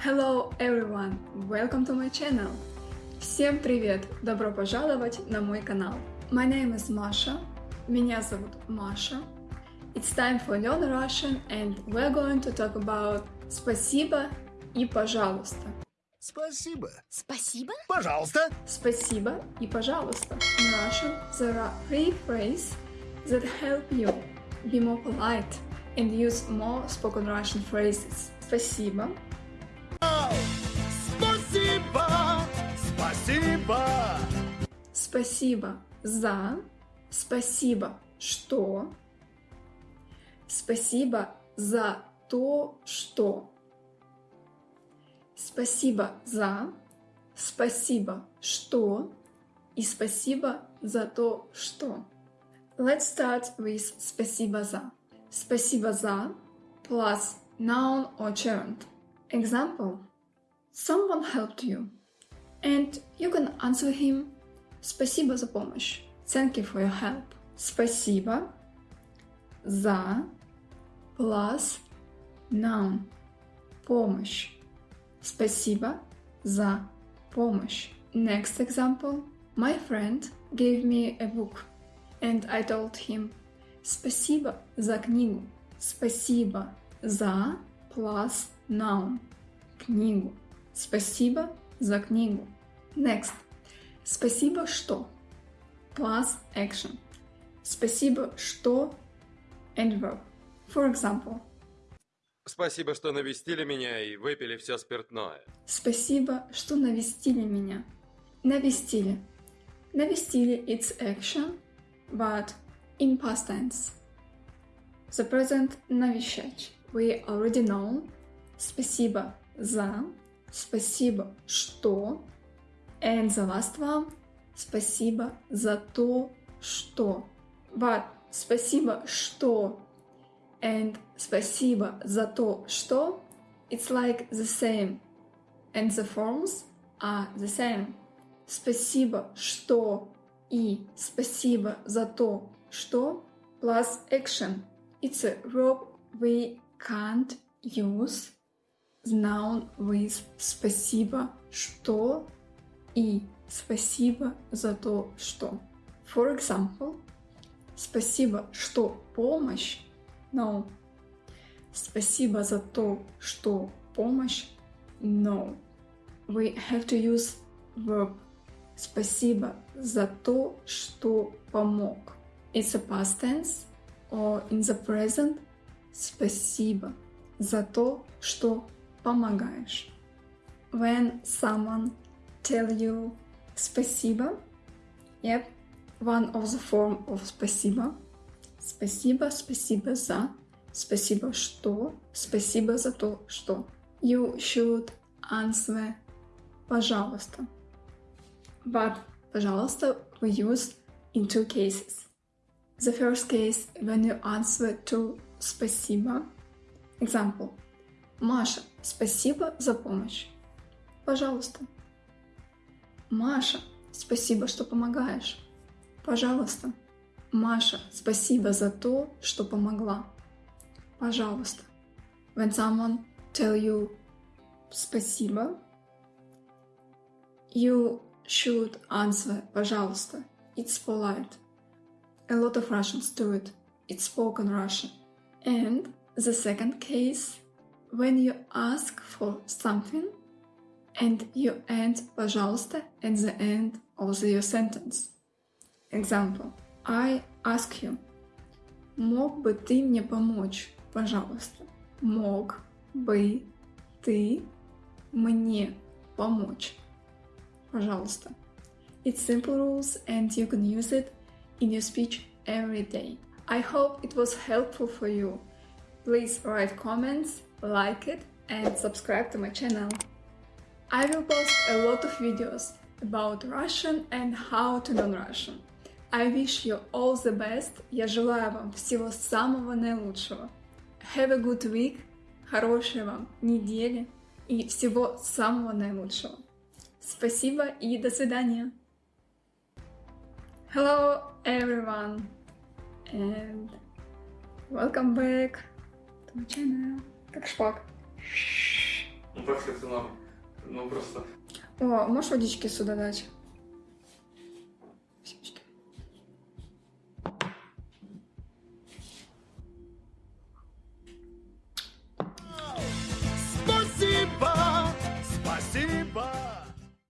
Hello everyone! Welcome to my channel! Всем привет! Добро пожаловать на мой канал! My name is Masha. Меня зовут Маша. It's time for Learn Russian and we're going to talk about спасибо и пожалуйста. Спасибо. Спасибо? Пожалуйста. Спасибо и пожалуйста. In Russian, there are three phrases that help you be more polite and use more spoken Russian phrases. Спасибо, Спасибо. Спасибо. спасибо за, спасибо что, спасибо за то, что. Спасибо за, спасибо что и спасибо за то, что. Let's start with спасибо за. Спасибо за plus noun or gerund. Example. Someone helped you, and you can answer him Спасибо за помощь. Thank you for your help. Спасибо за plus noun помощь. Спасибо за помощь. Next example. My friend gave me a book, and I told him Спасибо за книгу. Спасибо за plus noun книгу. Спасибо за книгу. Next. Спасибо что plus action. Спасибо что and verb. For example. Спасибо, что навестили меня и выпили все спиртное. Спасибо, что навестили меня. Навестили. Навестили it's action, but in past tense. The present навещать. We already know. Спасибо за. Спасибо, что. And the last one. Спасибо за то, что. But спасибо, что and спасибо за то, что it's like the same. And the forms are the same. Спасибо, что и спасибо за то, что plus action. It's a verb we can't use noun with спасибо, что и спасибо за то, что. For example, спасибо, что помощь No. Спасибо за то, что помощь. No. We have to use verb. Спасибо за то, что помог. It's a past tense or in the present. Спасибо за то, что помогаешь. When someone tell you спасибо, yep, one of the form of спасибо Спасибо, спасибо за, спасибо что, спасибо за то, что. You should answer пожалуйста. But пожалуйста we use in two cases. The first case when you answer to спасибо. Example. Маша, спасибо за помощь. Пожалуйста. Маша, спасибо, что помогаешь. Пожалуйста. Маша, спасибо за то, что помогла. Пожалуйста. When someone tell you спасибо, you should answer пожалуйста. It's polite. A lot of Russians do it. It's spoken Russian. And the second case, when you ask for something and you end пожалуйста at the end of your sentence. Example. I ask you. Мог бы ты мне помочь, пожалуйста? Мог бы ты мне помочь? Пожалуйста. It's simple rules and you can use it in your speech every day. I hope it was helpful for you. Please write comments, like it and subscribe to my channel. I will post a lot of videos about Russian and how to learn Russian. I wish you all the best. Я желаю вам всего самого наилучшего. Have a good week. Хорошей вам недели и всего самого наилучшего. Спасибо и до свидания. Hello everyone and welcome back to my channel. Как шпак. так это нам, ну просто... О, можешь водички сюда дать?